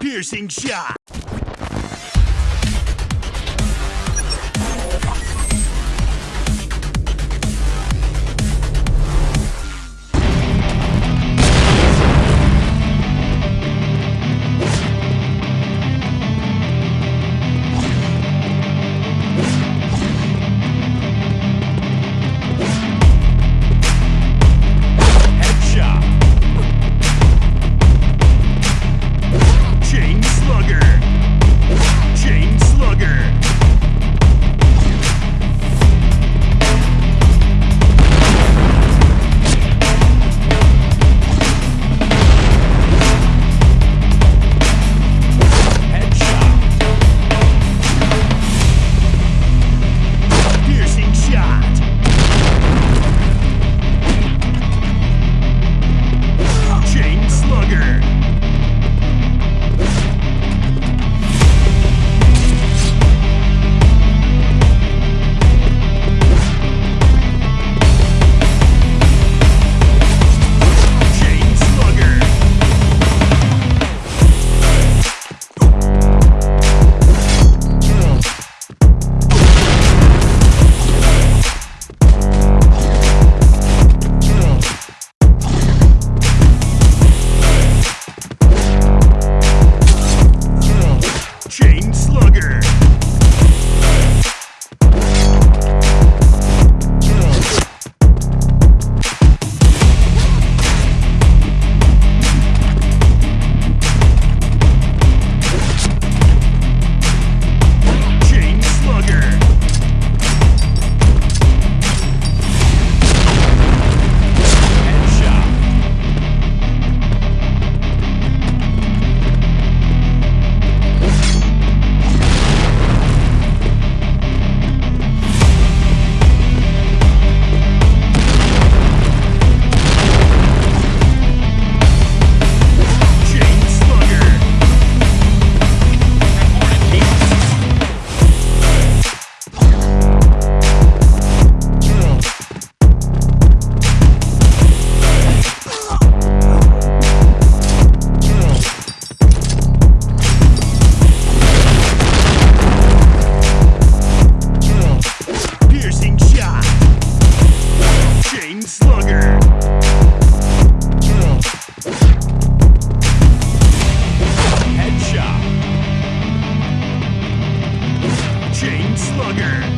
Piercing shot. Slugger. Headshot. Chain slugger.